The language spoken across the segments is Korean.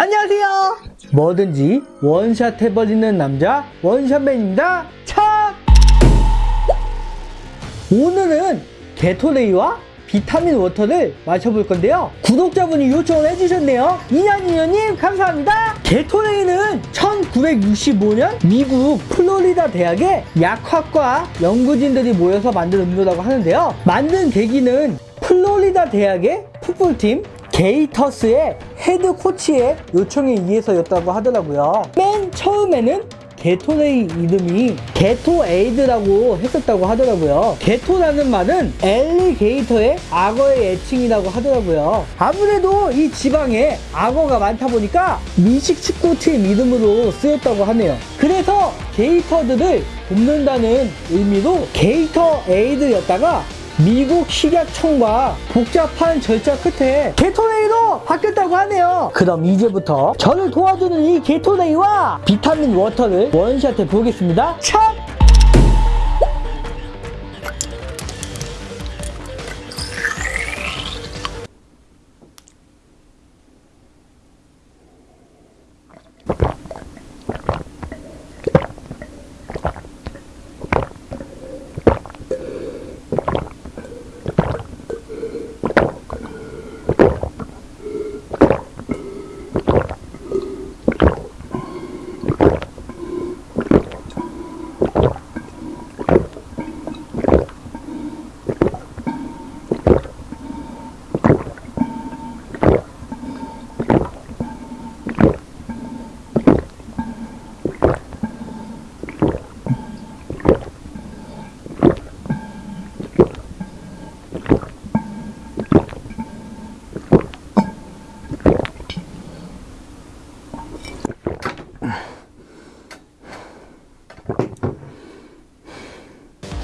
안녕하세요. 뭐든지 원샷 해버리는 남자 원샷맨입니다. 차! 오늘은 게토레이와 비타민 워터를 마셔볼 건데요. 구독자분이 요청을 해주셨네요. 이년이년님 감사합니다. 게토레이는 1965년 미국 플로리다 대학의 약학과 연구진들이 모여서 만든 음료라고 하는데요. 만든 계기는 플로리다 대학의 풋볼팀 게이터스의 헤드 코치의 요청에 의해서였다고 하더라고요. 맨 처음에는 게토레이 이름이 게토에이드라고 했었다고 하더라고요. 게토라는 말은 엘리게이터의 악어의 애칭이라고 하더라고요. 아무래도 이 지방에 악어가 많다 보니까 미식 축구팀 이름으로 쓰였다고 하네요. 그래서 게이터들을 돕는다는 의미로 게이터에이드였다가 미국 식약청과 복잡한 절차 끝에 게토레이로 바뀌었다고 하네요. 그럼 이제부터 저를 도와주는 이 게토레이와 비타민 워터를 원샷해 보겠습니다. 참!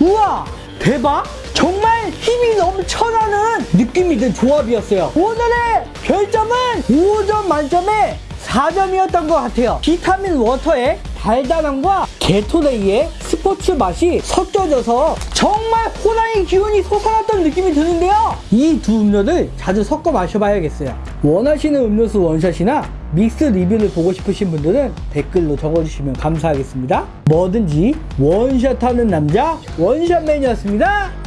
우와! 대박! 정말 힘이 넘쳐나는 느낌이 든 조합이었어요. 오늘의 별점은 5점 만점에 4점이었던 것 같아요. 비타민 워터의 달달함과 게토레이의 스포츠 맛이 섞여져서 정말 호랑이 기운이 솟아났던 느낌이 드는데요. 이 두 음료를 자주 섞어 마셔봐야겠어요. 원하시는 음료수 원샷이나 믹스 리뷰를 보고 싶으신 분들은 댓글로 적어주시면 감사하겠습니다. 뭐든지 원샷하는 남자 원샷맨이었습니다.